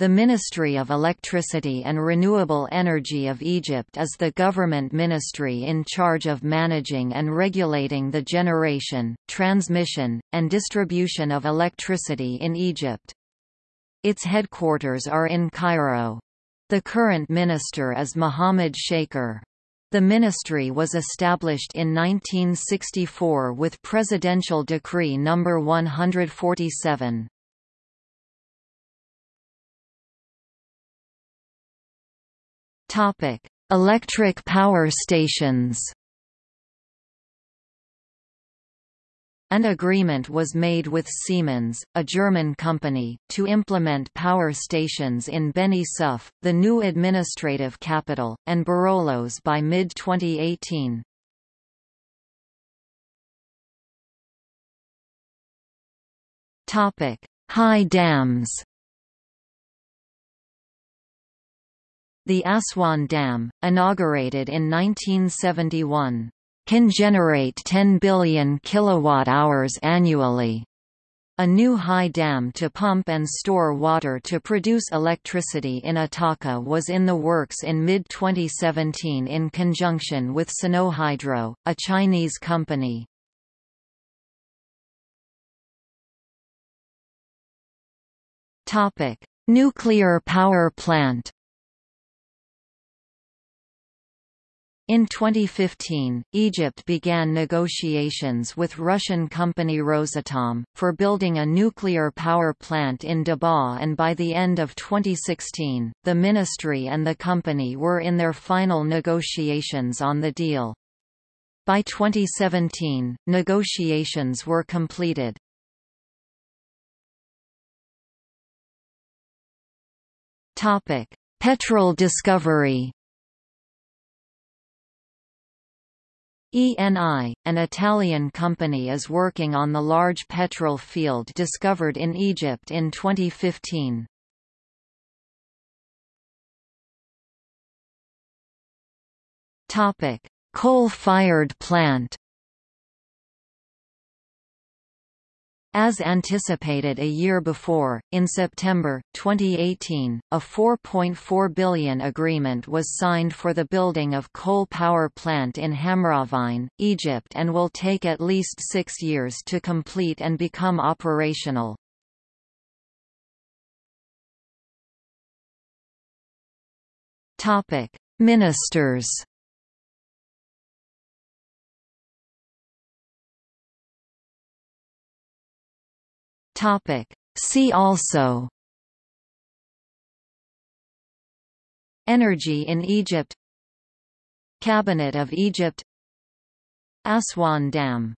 The Ministry of Electricity and Renewable Energy of Egypt is the government ministry in charge of managing and regulating the generation, transmission, and distribution of electricity in Egypt. Its headquarters are in Cairo. The current minister is Mohammed Shaker. The ministry was established in 1964 with Presidential Decree No. 147. Topic: Electric power stations. An agreement was made with Siemens, a German company, to implement power stations in Beni Suef, the new administrative capital, and Burullus by mid-2018. High dams The Aswan Dam, inaugurated in 1971, can generate 10 billion kilowatt-hours annually. A new high dam to pump and store water to produce electricity in Ataka was in the works in mid-2017 in conjunction with Sinohydro, a Chinese company. Nuclear power plant In 2015, Egypt began negotiations with Russian company Rosatom, for building a nuclear power plant in Dabaa and by the end of 2016, the ministry and the company were in their final negotiations on the deal. By 2017, negotiations were completed. Petrol discovery ENI, an Italian company is working on the large petrol field discovered in Egypt in 2015. Coal-fired plant As anticipated a year before, in September, 2018, a 4.4 billion agreement was signed for the building of coal power plant in Hamrawein, Egypt and will take at least six years to complete and become operational. Ministers Topic. See also. Energy in Egypt. Cabinet of Egypt. Aswan Dam